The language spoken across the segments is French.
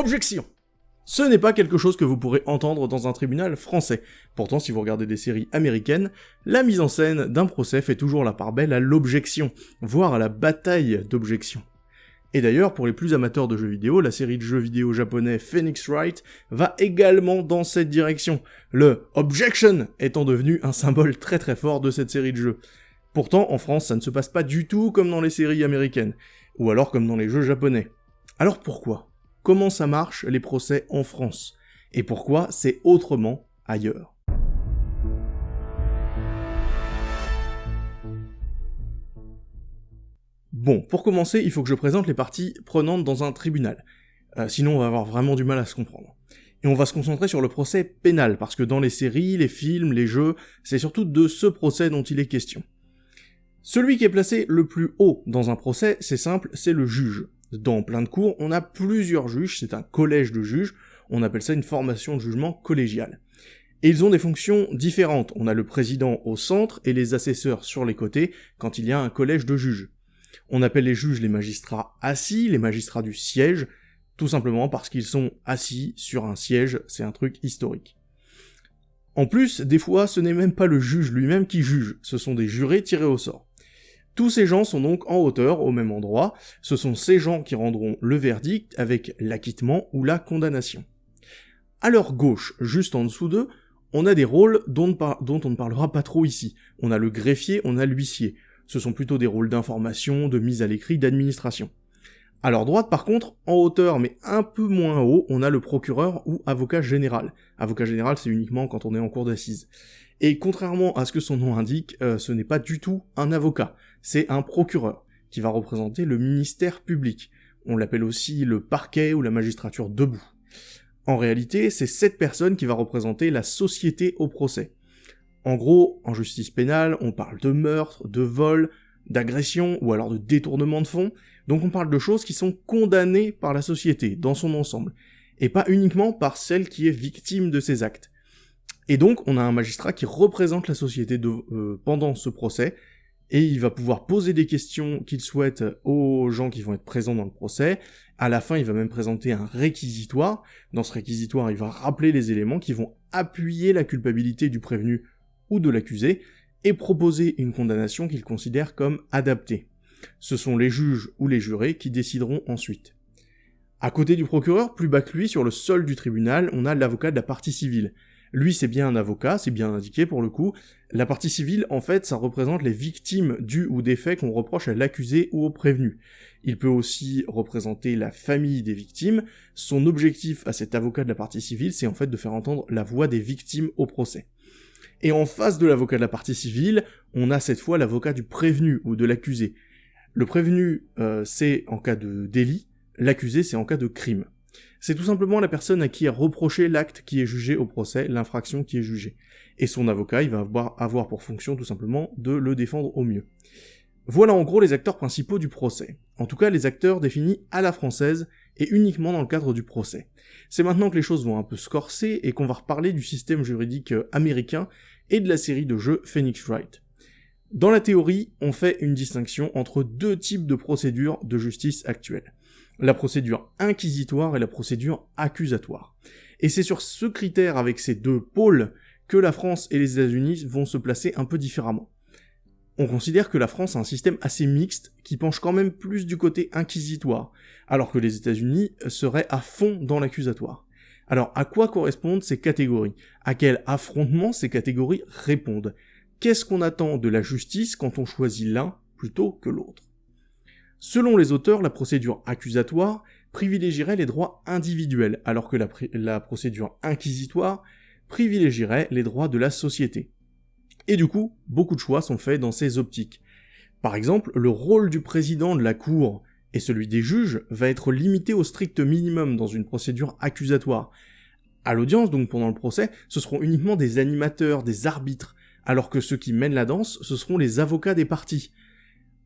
Objection ce n'est pas quelque chose que vous pourrez entendre dans un tribunal français. Pourtant, si vous regardez des séries américaines, la mise en scène d'un procès fait toujours la part belle à l'objection, voire à la bataille d'objection. Et d'ailleurs, pour les plus amateurs de jeux vidéo, la série de jeux vidéo japonais Phoenix Wright va également dans cette direction, le Objection étant devenu un symbole très très fort de cette série de jeux. Pourtant, en France, ça ne se passe pas du tout comme dans les séries américaines, ou alors comme dans les jeux japonais. Alors pourquoi? Comment ça marche les procès en France, et pourquoi c'est autrement ailleurs. Bon, pour commencer, il faut que je présente les parties prenantes dans un tribunal. Euh, sinon, on va avoir vraiment du mal à se comprendre. Et on va se concentrer sur le procès pénal, parce que dans les séries, les films, les jeux, c'est surtout de ce procès dont il est question. Celui qui est placé le plus haut dans un procès, c'est simple, c'est le juge. Dans plein de cours, on a plusieurs juges, c'est un collège de juges, on appelle ça une formation de jugement collégiale. Et ils ont des fonctions différentes. On a le président au centre et les assesseurs sur les côtés quand il y a un collège de juges. On appelle les juges les magistrats assis, les magistrats du siège, tout simplement parce qu'ils sont assis sur un siège, c'est un truc historique. En plus, des fois, ce n'est même pas le juge lui-même qui juge, ce sont des jurés tirés au sort. Tous ces gens sont donc en hauteur, au même endroit, ce sont ces gens qui rendront le verdict avec l'acquittement ou la condamnation. À leur gauche, juste en dessous d'eux, on a des rôles dont, dont, on ne parlera pas trop ici. On a le greffier, on a l'huissier. Ce sont plutôt des rôles d'information, de mise à l'écrit, d'administration. À leur droite, par contre, en hauteur mais un peu moins haut, on a le procureur ou avocat général. Avocat général, c'est uniquement quand on est en cours d'assises. Et contrairement à ce que son nom indique, euh, ce n'est pas du tout un avocat, c'est un procureur, qui va représenter le ministère public. On l'appelle aussi le parquet ou la magistrature debout. En réalité, c'est cette personne qui va représenter la société au procès. En gros, en justice pénale, on parle de meurtre, de vol, d'agression ou alors de détournement de fonds, donc on parle de choses qui sont condamnées par la société dans son ensemble, et pas uniquement par celle qui est victime de ces actes. Et donc, on a un magistrat qui représente la société euh, pendant ce procès, et il va pouvoir poser des questions qu'il souhaite aux gens qui vont être présents dans le procès. À la fin, il va même présenter un réquisitoire. Dans ce réquisitoire, il va rappeler les éléments qui vont appuyer la culpabilité du prévenu ou de l'accusé, et proposer une condamnation qu'il considère comme adaptée. Ce sont les juges ou les jurés qui décideront ensuite. À côté du procureur, plus bas que lui, sur le sol du tribunal, on a l'avocat de la partie civile. Lui, c'est bien un avocat, c'est bien indiqué pour le coup. La partie civile, en fait, ça représente les victimes du ou des faits qu'on reproche à l'accusé ou au prévenu. Il peut aussi représenter la famille des victimes. Son objectif à cet avocat de la partie civile, c'est en fait de faire entendre la voix des victimes au procès. Et en face de l'avocat de la partie civile, on a cette fois l'avocat du prévenu ou de l'accusé. Le prévenu, euh, c'est en cas de délit, l'accusé, c'est en cas de crime c'est tout simplement la personne à qui est reproché l'acte qui est jugé au procès, l'infraction qui est jugée. Et son avocat, il va avoir pour fonction tout simplement de le défendre au mieux. Voilà en gros les acteurs principaux du procès. En tout cas, les acteurs définis à la française et uniquement dans le cadre du procès. C'est maintenant que les choses vont un peu se et qu'on va reparler du système juridique euh, américain et de la série de jeux Phoenix Wright. Dans la théorie, on fait une distinction entre deux types de procédures de justice actuelles la procédure inquisitoire et la procédure accusatoire. Et c'est sur ce critère avec ces deux pôles que la France et les États-Unis vont se placer un peu différemment. On considère que la France a un système assez mixte qui penche quand même plus du côté inquisitoire, alors que les États-Unis seraient à fond dans l'accusatoire. Alors à quoi correspondent ces catégories? À quel affrontement ces catégories répondent? Qu'est-ce qu'on attend de la justice quand on choisit l'un plutôt que l'autre? Selon les auteurs, la procédure accusatoire privilégierait les droits individuels, alors que la, procédure inquisitoire privilégierait les droits de la société. Et du coup, beaucoup de choix sont faits dans ces optiques. Par exemple, le rôle du président de la Cour et celui des juges va être limité au strict minimum dans une procédure accusatoire. À l'audience, donc pendant le procès, ce seront uniquement des animateurs, des arbitres, alors que ceux qui mènent la danse, ce seront les avocats des parties.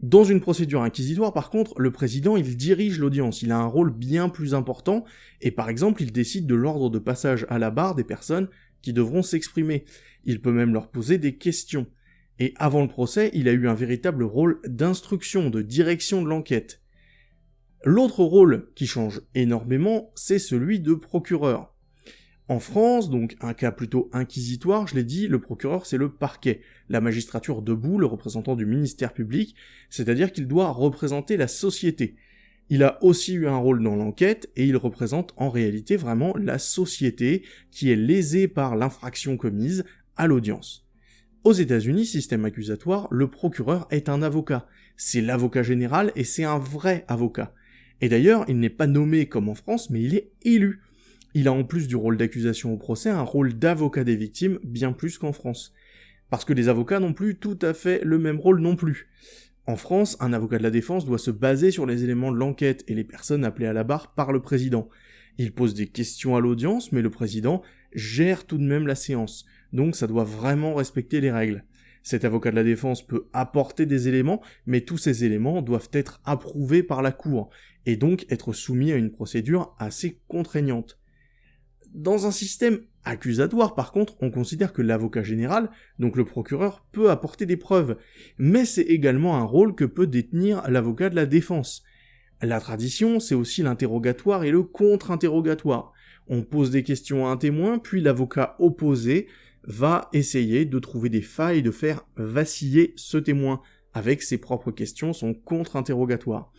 Dans une procédure inquisitoire, par contre, le président, il dirige l'audience, il a un rôle bien plus important, et par exemple, il décide de l'ordre de passage à la barre des personnes qui devront s'exprimer. Il peut même leur poser des questions. Et avant le procès, il a eu un véritable rôle d'instruction, de direction de l'enquête. L'autre rôle qui change énormément, c'est celui de procureur. En France, donc un cas plutôt inquisitoire, je l'ai dit, le procureur c'est le parquet, la magistrature debout, le représentant du ministère public, c'est-à-dire qu'il doit représenter la société. Il a aussi eu un rôle dans l'enquête et il représente en réalité vraiment la société qui est lésée par l'infraction commise à l'audience. Aux États-Unis, système accusatoire, le procureur est un avocat. C'est l'avocat général et c'est un vrai avocat. Et d'ailleurs, il n'est pas nommé comme en France, mais il est élu. Il a en plus du rôle d'accusation au procès un rôle d'avocat des victimes bien plus qu'en France. Parce que les avocats n'ont plus tout à fait le même rôle non plus. En France, un avocat de la défense doit se baser sur les éléments de l'enquête et les personnes appelées à la barre par le président. Il pose des questions à l'audience, mais le président gère tout de même la séance, donc ça doit vraiment respecter les règles. Cet avocat de la défense peut apporter des éléments, mais tous ces éléments doivent être approuvés par la cour, et donc être soumis à une procédure assez contraignante. Dans un système accusatoire, par contre, on considère que l'avocat général, donc le procureur, peut apporter des preuves, mais c'est également un rôle que peut détenir l'avocat de la défense. La tradition, c'est aussi l'interrogatoire et le contre-interrogatoire. On pose des questions à un témoin, puis l'avocat opposé va essayer de trouver des failles, de faire vaciller ce témoin avec ses propres questions, son contre-interrogatoire.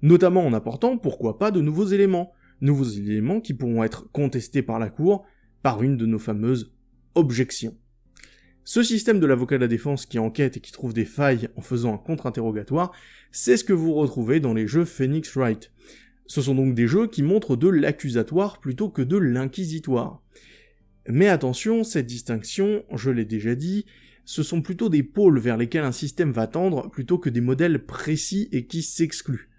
Notamment en apportant, pourquoi pas, de nouveaux éléments nouveaux éléments qui pourront être contestés par la Cour par une de nos fameuses objections. Ce système de l'avocat de la défense qui enquête et qui trouve des failles en faisant un contre-interrogatoire, c'est ce que vous retrouvez dans les jeux Phoenix Wright. Ce sont donc des jeux qui montrent de l'accusatoire plutôt que de l'inquisitoire. Mais attention, cette distinction, je l'ai déjà dit, ce sont plutôt des pôles vers lesquels un système va tendre plutôt que des modèles précis et qui s'excluent.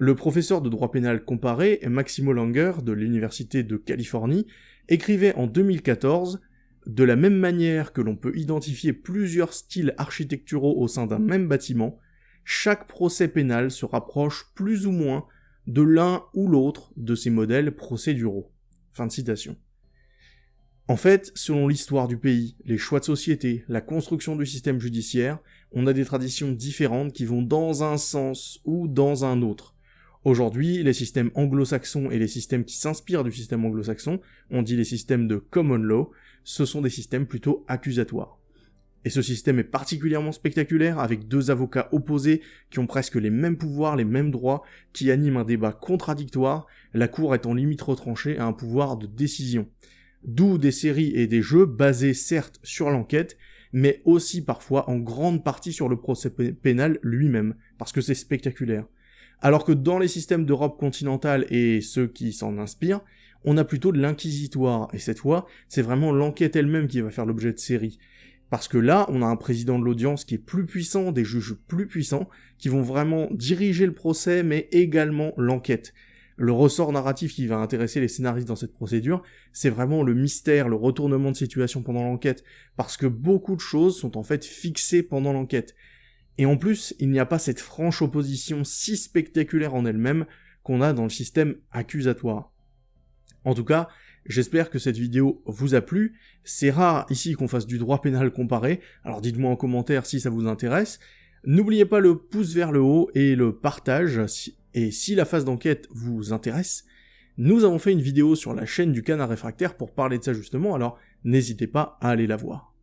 Le professeur de droit pénal comparé, Maximo Langer, de l'Université de Californie, écrivait en 2014 De la même manière que l'on peut identifier plusieurs styles architecturaux au sein d'un même bâtiment, chaque procès pénal se rapproche plus ou moins de l'un ou l'autre de ces modèles procéduraux. Fin de citation. En fait, selon l'histoire du pays, les choix de société, la construction du système judiciaire, on a des traditions différentes qui vont dans un sens ou dans un autre. Aujourd'hui, les systèmes anglo-saxons et les systèmes qui s'inspirent du système anglo-saxon, on dit les systèmes de common law, ce sont des systèmes plutôt accusatoires. Et ce système est particulièrement spectaculaire avec deux avocats opposés qui ont presque les mêmes pouvoirs, les mêmes droits, qui animent un débat contradictoire, la cour étant limite retranchée à un pouvoir de décision. D'où des séries et des jeux basés certes sur l'enquête, mais aussi parfois en grande partie sur le procès pénal lui-même, parce que c'est spectaculaire. Alors que dans les systèmes d'Europe continentale et ceux qui s'en inspirent, on a plutôt de l'inquisitoire, et cette fois, c'est vraiment l'enquête elle-même qui va faire l'objet de séries. Parce que là, on a un président de l'audience qui est plus puissant, des juges plus puissants, qui vont vraiment diriger le procès, mais également l'enquête. Le ressort narratif qui va intéresser les scénaristes dans cette procédure, c'est vraiment le mystère, le retournement de situation pendant l'enquête, parce que beaucoup de choses sont en fait fixées pendant l'enquête. Et en plus, il n'y a pas cette franche opposition si spectaculaire en elle-même qu'on a dans le système accusatoire. En tout cas, j'espère que cette vidéo vous a plu. C'est rare ici qu'on fasse du droit pénal comparé, alors dites-moi en commentaire si ça vous intéresse. N'oubliez pas le pouce vers le haut et le partage, et si la phase d'enquête vous intéresse, nous avons fait une vidéo sur la chaîne du canard réfractaire pour parler de ça justement, alors n'hésitez pas à aller la voir.